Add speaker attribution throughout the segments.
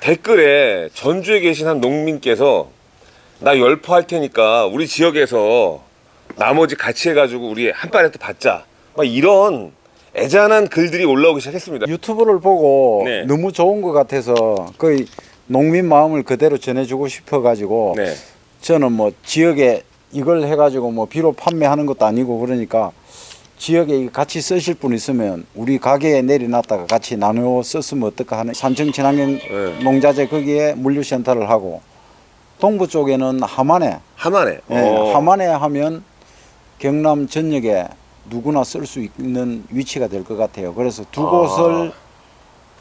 Speaker 1: 댓글에 전주에 계신 한 농민께서 나 열포할 테니까 우리 지역에서 나머지 같이 해가지고 우리 한 발에 또 받자 막 이런 애잔한 글들이 올라오기 시작했습니다
Speaker 2: 유튜브를 보고
Speaker 1: 네.
Speaker 2: 너무 좋은 것 같아서 거의 농민 마음을 그대로 전해주고 싶어 가지고
Speaker 1: 네.
Speaker 2: 저는 뭐 지역에 이걸 해가지고 뭐 비료 판매하는 것도 아니고 그러니까 지역에 같이 쓰실 분 있으면 우리 가게에 내려놨다가 같이 나누어 썼으면 어떨까 하는 산청 친환경
Speaker 1: 네.
Speaker 2: 농자재 거기에 물류센터를 하고 동부 쪽에는 하만에
Speaker 1: 하만에
Speaker 2: 예,
Speaker 1: 어.
Speaker 2: 하만에 하면 경남 전역에 누구나 쓸 수 있는 위치가 될 것 같아요. 그래서 두
Speaker 1: 아.
Speaker 2: 곳을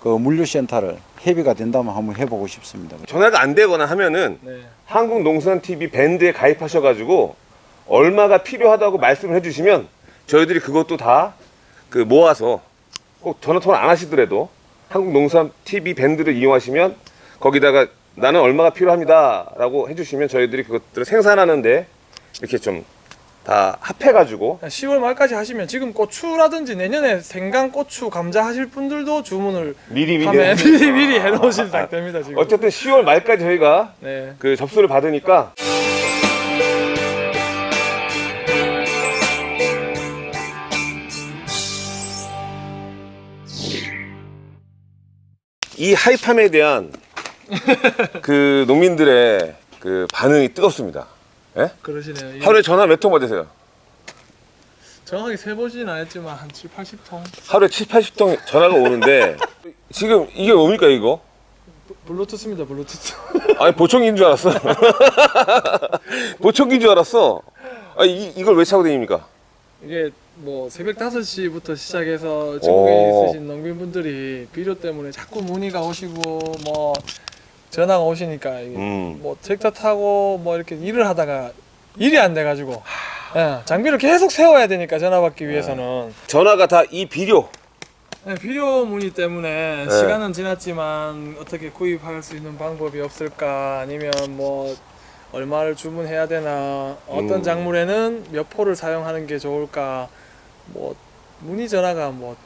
Speaker 2: 그 물류센터를 협의가 된다면 한번 해보고 싶습니다.
Speaker 1: 전화가 안 되거나 하면은
Speaker 3: 네.
Speaker 1: 한국농수산TV 밴드에 가입하셔가지고 얼마가 필요하다고 말씀을 해주시면 저희들이 그것도 다 그 모아서 꼭 전화 통화 안 하시더라도 한국농수산TV 밴드를 이용하시면 거기다가 나는 얼마가 필요합니다 라고 해주시면 저희들이 그것들을 생산하는데 이렇게 좀 다 합해가지고
Speaker 3: 10월 말까지 하시면 지금 고추라든지 내년에 생강 고추 감자 하실 분들도 주문을
Speaker 1: 미리 미리
Speaker 3: 하면 미리 미리 해놓으신 상태입니다 지금.
Speaker 1: 어쨌든 10월 말까지 저희가
Speaker 3: 네.
Speaker 1: 그 접수를 받으니까 이 하이팜에 대한 그 농민들의 그 반응이 뜨겁습니다. 예?
Speaker 3: 그러시네요. 이게
Speaker 1: 하루에 전화 몇 통 받으세요?
Speaker 3: 정확하게 세보지는 않았지만 한 7, 80통.
Speaker 1: 하루에 7, 80통 전화가 오는데 지금 이게 뭡니까 이거?
Speaker 3: 블루투스입니다 블루투스.
Speaker 1: 아니 보청기인 줄 알았어. 보청기인 줄 알았어. 아 이, 이걸 왜 차고 다닙니까?
Speaker 3: 이게 뭐 새벽 5시부터 시작해서
Speaker 1: 오.
Speaker 3: 전국에 있으신 농민분들이 비료 때문에 자꾸 문의가 오시고 뭐 전화가 오시니까
Speaker 1: 음.
Speaker 3: 뭐 트랙터 타고 뭐 이렇게 일을 하다가 일이 안 돼가지고 예, 장비를 계속 세워야 되니까 전화 받기 위해서는
Speaker 1: 전화가 다 이 비료.
Speaker 3: 네, 비료 문의 때문에
Speaker 1: 네.
Speaker 3: 시간은 지났지만 어떻게 구입할 수 있는 방법이 없을까 아니면 뭐 얼마를 주문해야 되나 어떤
Speaker 1: 음.
Speaker 3: 작물에는 몇 포를 사용하는 게 좋을까 뭐 문의 전화가 뭐밥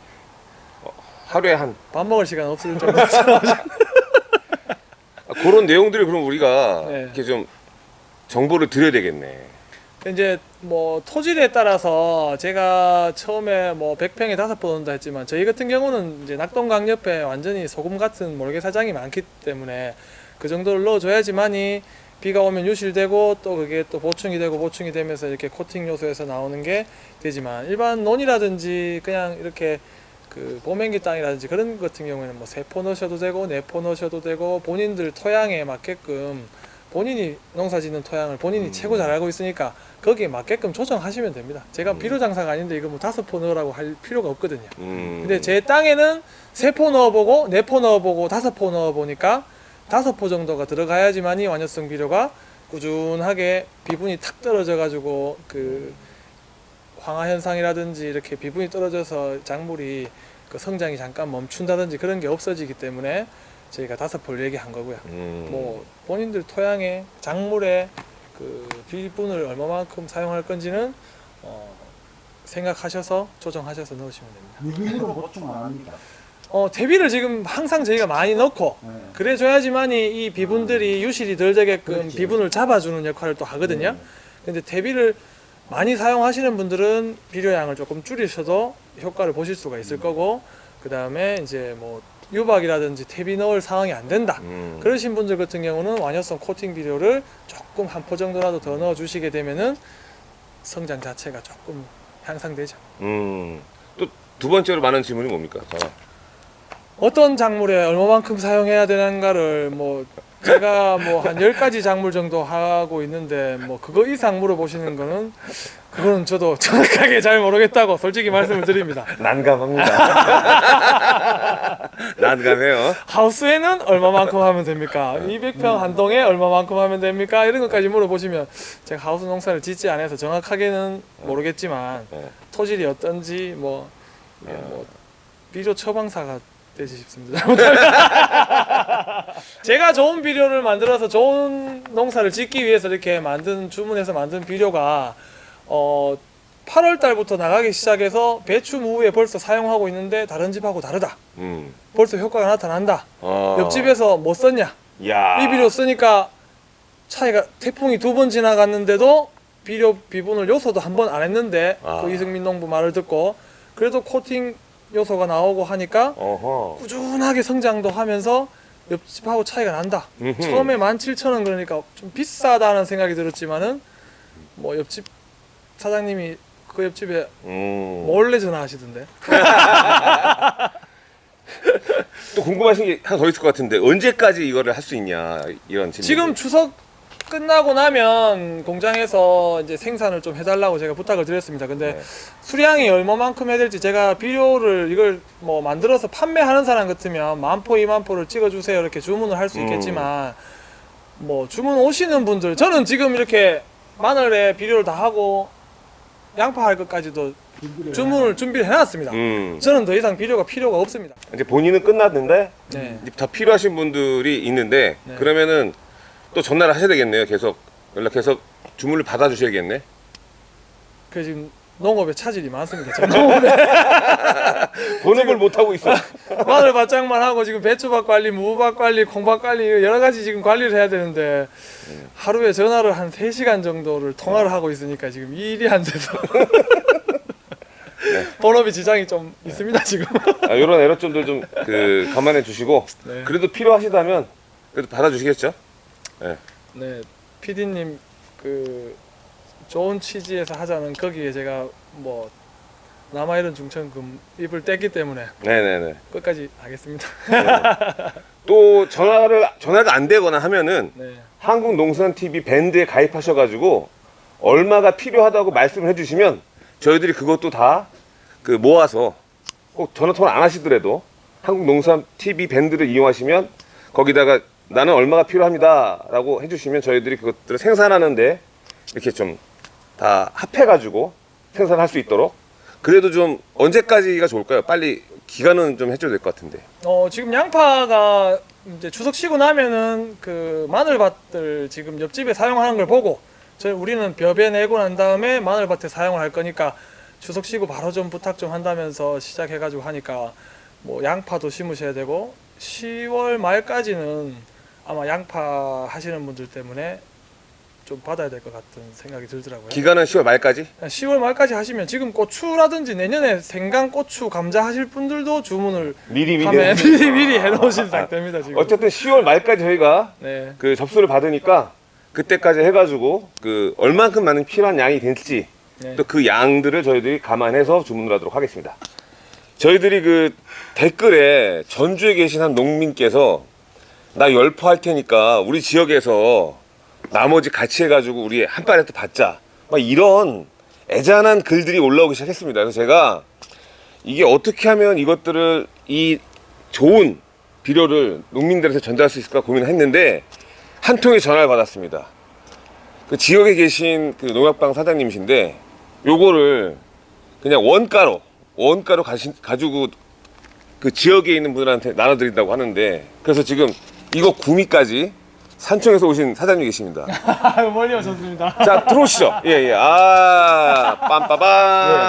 Speaker 1: 하루에 한
Speaker 3: 먹을 시간 없을 정도
Speaker 1: 아, 그런 내용들을 그럼 우리가
Speaker 3: 네.
Speaker 1: 이렇게 좀 정보를 드려야 되겠네.
Speaker 3: 이제 뭐 토질에 따라서 제가 처음에 뭐 100평에 다섯 번 온다 했지만 저희 같은 경우는 이제 낙동강 옆에 완전히 소금 같은 모르게 사장이 많기 때문에 그 정도를 넣어줘야지만이 비가 오면 유실되고 또 그게 또 보충이 되고 보충이 되면서 이렇게 코팅 요소에서 나오는 게 되지만 일반 논이라든지 그냥 이렇게 그 보맹기 땅이라든지 그런 것 같은 경우에는 뭐 세포 넣으셔도 되고 네포 넣으셔도 되고 본인들 토양에 맞게끔 본인이 농사 짓는 토양을 본인이 최고 잘 알고 있으니까 거기에 맞게끔 조정하시면 됩니다. 제가 비료 장사가 아닌데 이거 뭐 다섯 포 넣으라고 할 필요가 없거든요.
Speaker 1: 음.
Speaker 3: 근데 제 땅에는 세 포 넣어보고 네 포 넣어보고 다섯 포 넣어보니까 다섯 포 정도가 들어가야지만이 완효성 비료가 꾸준하게 비분이 탁 떨어져 가지고 그 황화 현상이라든지 이렇게 비분이 떨어져서 작물이 그 성장이 잠깐 멈춘다든지 그런 게 없어지기 때문에 저희가 다섯 포를 얘기한 거고요.
Speaker 1: 음.
Speaker 3: 뭐 본인들 토양에 작물에 그 비분을 얼마만큼 사용할 건지는 어, 생각하셔서 조정하셔서 넣으시면 됩니다.
Speaker 2: 유기물은 보충 안 합니다.
Speaker 3: 어, 대비를 지금 항상 저희가 많이 넣고
Speaker 2: 네.
Speaker 3: 그래줘야지만 이 이 비분들이 유실이 덜 되게끔
Speaker 2: 그렇지.
Speaker 3: 비분을 잡아주는 역할을 또 하거든요.
Speaker 2: 네.
Speaker 3: 근데 대비를 많이 사용하시는 분들은 비료량을 조금 줄이셔도 효과를 보실 수가 있을 거고 그 다음에 이제 뭐 유박이라든지 퇴비 넣을 상황이 안 된다.
Speaker 1: 음.
Speaker 3: 그러신 분들 같은 경우는 완효성 코팅 비료를 조금 한 포 정도라도 더 넣어 주시게 되면은 성장 자체가 조금 향상되죠.
Speaker 1: 음. 또 두 번째로 많은 질문이 뭡니까? 전화.
Speaker 3: 어떤 작물에 얼마만큼 사용해야 되는가를 뭐 제가 뭐한 10가지 작물 정도 하고 있는데 뭐 그거 이상 물어보시는 거는 그거는 저도 정확하게 잘 모르겠다고 솔직히 말씀을 드립니다.
Speaker 1: 난감합니다. 난감해요.
Speaker 3: 하우스에는 얼마만큼 하면 됩니까? 200평 한 동에 얼마만큼 하면 됩니까? 이런 것까지 물어보시면 제가 하우스 농사를 짓지 않아서 정확하게는 모르겠지만
Speaker 1: 네.
Speaker 3: 토질이 어떤지 뭐, 이게 뭐 비료 처방사가 되지 싶습니다. 제가 좋은 비료를 만들어서 좋은 농사를 짓기 위해서 이렇게 만든 주문해서 만든 비료가 어 8월 달부터 나가기 시작해서 배추 무에 벌써 사용하고 있는데 다른 집하고 다르다.
Speaker 1: 음.
Speaker 3: 벌써 효과가 나타난다.
Speaker 1: 어.
Speaker 3: 옆집에서 뭐 썼냐?
Speaker 1: 야.
Speaker 3: 이 비료 쓰니까 차이가 태풍이 두 번 지나갔는데도 비료 비분을 요소도 한 번 안 했는데
Speaker 1: 아.
Speaker 3: 그 이승민 농부 말을 듣고 그래도 코팅 요소가 나오고 하니까
Speaker 1: 어허.
Speaker 3: 꾸준하게 성장도 하면서 옆집하고 차이가 난다.
Speaker 1: 음흠.
Speaker 3: 처음에 17,000원 그러니까 좀 비싸다는 생각이 들었지만은 뭐 옆집 사장님이 그 옆집에
Speaker 1: 음.
Speaker 3: 몰래 전화하시던데.
Speaker 1: 또 궁금하신 게 하나 더 있을 것 같은데 언제까지 이거를 할 수 있냐 이런 질문.
Speaker 3: 지금 추석 끝나고 나면 공장에서 이제 생산을 좀 해달라고 제가 부탁을 드렸습니다. 근데
Speaker 1: 네.
Speaker 3: 수량이 얼마만큼 해야 될지 제가 비료를 이걸 뭐 만들어서 판매하는 사람 같으면 만포 이만포를 찍어주세요 이렇게 주문을 할수
Speaker 1: 음.
Speaker 3: 있겠지만 뭐 주문 오시는 분들 저는 지금 이렇게 마늘에 비료를 다 하고 양파 할 것까지도 주문을 준비를 해놨습니다.
Speaker 1: 음.
Speaker 3: 저는 더 이상 비료가 필요가 없습니다.
Speaker 1: 이제 본인은 끝났는데
Speaker 3: 네.
Speaker 1: 이제 더 필요하신 분들이 있는데
Speaker 3: 네.
Speaker 1: 그러면은 또 전화를 하셔야 되겠네요. 계속 연락해서 주문을 받아 주셔야겠네.
Speaker 3: 그 지금 농업에 차질이 많습니다. 농업에
Speaker 1: 본업을 못 하고 있어.
Speaker 3: 마늘 밭장만 하고 지금 배추밭 관리, 무밭 관리, 콩밭 관리 여러 가지 지금 관리를 해야 되는데 하루에 전화를 한 3시간 정도를 통화를 하고 있으니까 지금 일이 안 돼서 본업이 지장이 좀 있습니다 지금.
Speaker 1: 아, 이런 애로점들 좀 그 감안해 주시고
Speaker 3: 네.
Speaker 1: 그래도 필요하시다면 그래도 받아주시겠죠?
Speaker 3: 네, PD님 그 좋은 취지에서 하자는 거기에 제가 뭐 남아이른 중천금 입을 뗐기 때문에
Speaker 1: 네네네.
Speaker 3: 끝까지 하겠습니다.
Speaker 1: 또 전화를 전화가 안 되거나 하면은
Speaker 3: 네,
Speaker 1: 한국농산TV 밴드에 가입하셔가지고 얼마가 필요하다고 말씀을 해주시면 저희들이 그것도 다 그 모아서 꼭 전화 통화 안 하시더라도 한국농산TV 밴드를 이용하시면 거기다가 나는 얼마가 필요합니다 라고 해주시면 저희들이 그것들을 생산하는데 이렇게 좀 다 합해가지고 생산할 수 있도록 그래도 좀 언제까지가 좋을까요? 빨리 기간은 좀 해줘야 될 것 같은데.
Speaker 3: 어 지금 양파가 이제 추석 쉬고 나면은 그 마늘밭들 지금 옆집에 사용하는 걸 보고 저희 우리는 벼베 내고 난 다음에 마늘밭에 사용을 할 거니까 추석 쉬고 바로 좀 부탁 좀 한다면서 시작해가지고 하니까 뭐 양파도 심으셔야 되고 10월 말까지는 아마 양파 하시는 분들 때문에 좀 받아야 될 것 같은 생각이 들더라고요.
Speaker 1: 기간은 10월 말까지?
Speaker 3: 10월 말까지 하시면 지금 고추라든지 내년에 생강, 고추, 감자 하실 분들도 주문을
Speaker 1: 미리 미리.
Speaker 3: 미리 미리 해놓으신 상태입니다 지금.
Speaker 1: 어쨌든 10월 말까지 저희가
Speaker 3: 네.
Speaker 1: 그 접수를 받으니까 그때까지 해가지고 그 얼만큼 많은 필요한 양이 될지
Speaker 3: 네.
Speaker 1: 또그 양들을 저희들이 감안해서 주문을 하도록 하겠습니다. 저희들이 그 댓글에 전주에 계신 한 농민께서 나 열포 할 테니까 우리 지역에서 나머지 같이 해가지고 우리 한 발에 또 받자. 막 이런 애잔한 글들이 올라오기 시작했습니다. 그래서 제가 이게 어떻게 하면 이것들을 이 좋은 비료를 농민들한테 전달할 수 있을까 고민을 했는데 한 통의 전화를 받았습니다. 그 지역에 계신 그 농약방 사장님이신데 요거를 그냥 원가로 원가로 가시, 가지고 그 지역에 있는 분들한테 나눠드린다고 하는데 그래서 지금 이거 구미까지 산청에서 오신 사장님 계십니다.
Speaker 3: 멀리 오셨습니다.
Speaker 1: 자 들어오시죠. 예예. 아 빰빠밤.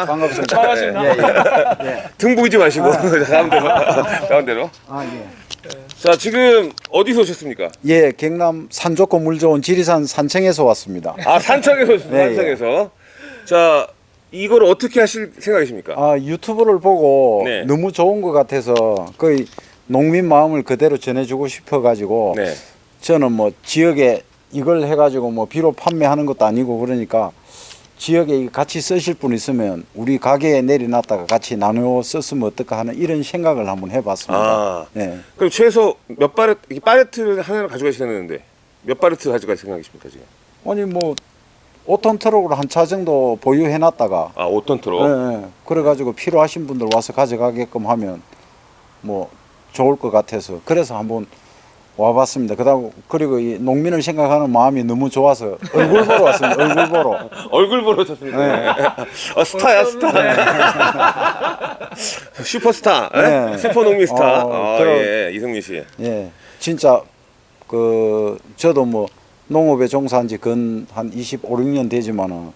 Speaker 2: 예, 반갑습니다.
Speaker 3: 반갑습니다.
Speaker 2: 예, 예. 예.
Speaker 1: 등 보이지 마시고 가운데로 가운데로.
Speaker 2: 아, 예.
Speaker 1: 자 지금 어디서 오셨습니까?
Speaker 2: 예, 경남 산 좋고 물 좋은 지리산 산청에서 왔습니다.
Speaker 1: 아 산청에서 오셨어요.
Speaker 2: 네,
Speaker 1: 산청에서. 자 이걸 어떻게 하실 생각이십니까?
Speaker 2: 아, 유튜브를 보고
Speaker 1: 네.
Speaker 2: 너무 좋은 것 같아서 거의 농민 마음을 그대로 전해주고 싶어 가지고
Speaker 1: 네.
Speaker 2: 저는 뭐 지역에 이걸 해가지고 뭐 비료 판매하는 것도 아니고 그러니까 지역에 같이 쓰실 분 있으면 우리 가게에 내려놨다가 같이 나누어 썼으면 어떨까 하는 이런 생각을 한번 해봤습니다.
Speaker 1: 아
Speaker 2: 네.
Speaker 1: 그럼 최소 몇 이게 바레트를 하나를 가져가시겠는데 몇 바레트 가져갈 생각이십니까 지금?
Speaker 2: 아니 뭐 5톤 트럭으로 한 차 정도 보유해놨다가
Speaker 1: 아 5톤 트럭.
Speaker 2: 예, 예. 그래가지고 필요하신 분들 와서 가져가게끔 하면 뭐 좋을 것 같아서 그래서 한번 와봤습니다. 그다음 그리고 이 농민을 생각하는 마음이 너무 좋아서 얼굴 보러 왔습니다. 얼굴 보러.
Speaker 1: 얼굴 보러 오셨습니다.
Speaker 2: 네.
Speaker 1: 아, 스타야 스타. 슈퍼스타. 예?
Speaker 2: 네.
Speaker 1: 슈퍼 농민 스타.
Speaker 2: 어,
Speaker 1: 아,
Speaker 2: 그럼-
Speaker 1: 예, 이승민 씨.
Speaker 2: 예, 진짜 그 저도 뭐 농업에 종사한 지 근 한 25, 6년 되지만은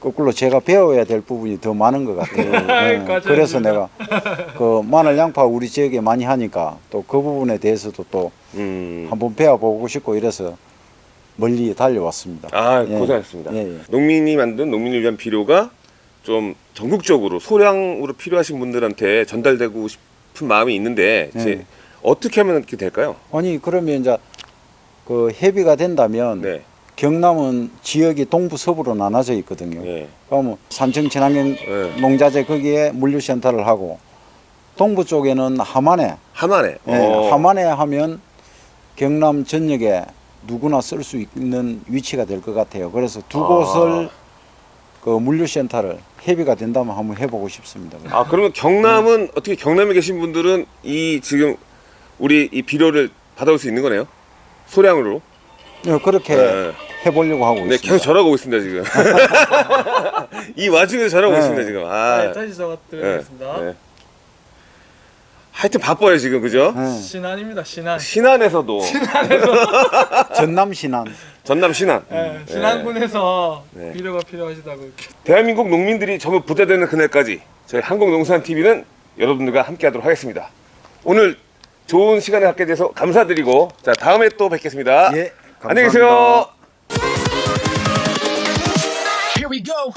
Speaker 2: 거꾸로 제가 배워야 될 부분이 더 많은 것 같아요. 예,
Speaker 3: 감사합니다.
Speaker 2: 그래서 내가 그 마늘 양파 우리 지역에 많이 하니까 또 그 부분에 대해서도 또
Speaker 1: 음.
Speaker 2: 한번 배워보고 싶고 이래서 멀리 달려왔습니다.
Speaker 1: 아
Speaker 2: 예.
Speaker 1: 고생하셨습니다.
Speaker 2: 예, 예.
Speaker 1: 농민이 만든 농민을 위한 비료가 좀 전국적으로 소량으로 필요하신 분들한테 전달되고 싶은 마음이 있는데 이제
Speaker 2: 예.
Speaker 1: 어떻게 하면 이렇게 될까요?
Speaker 2: 아니 그러면 이제 그 협의가 된다면
Speaker 1: 네.
Speaker 2: 경남은 지역이 동부 서부로 나눠져 있거든요.
Speaker 1: 예.
Speaker 2: 그러면 산청 친환경
Speaker 1: 예.
Speaker 2: 농자재 거기에 물류센터를 하고 동부 쪽에는 하만에
Speaker 1: 하만에.
Speaker 2: 예,
Speaker 1: 어.
Speaker 2: 하만에 하면 경남 전역에 누구나 쓸 수 있는 위치가 될 것 같아요. 그래서 두
Speaker 1: 아.
Speaker 2: 곳을 그 물류센터를 협의가 된다면 한번 해보고 싶습니다.
Speaker 1: 아 그러면 경남은 어떻게 경남에 계신 분들은 이 지금 우리 이 비료를 받아올 수 있는 거네요? 소량으로.
Speaker 2: 예, 그렇게
Speaker 1: 네.
Speaker 2: 해보려고 하고
Speaker 1: 네,
Speaker 2: 있습니다.
Speaker 1: 계속 오고 있습니다 지금. 이 와중에 오고
Speaker 2: 네.
Speaker 1: 있습니다 지금. 아.
Speaker 3: 네, 다시 적어드리겠습니다.
Speaker 1: 네. 하여튼 바빠요 지금 그죠?
Speaker 2: 예,
Speaker 3: 신안입니다. 신안.
Speaker 1: 신안에서도
Speaker 2: 전남 신안
Speaker 1: 전남 신안.
Speaker 3: 네, 신안군에서
Speaker 1: 네.
Speaker 3: 비료가 필요하시다고.
Speaker 1: 대한민국 농민들이 전부 부자 되는 그날까지 저희 한국농산TV는 여러분들과 함께하도록 하겠습니다. 오늘 좋은 시간을 갖게 돼서 감사드리고 자 다음에 또 뵙겠습니다.
Speaker 2: 예,
Speaker 1: 안녕히 계세요. Here we go.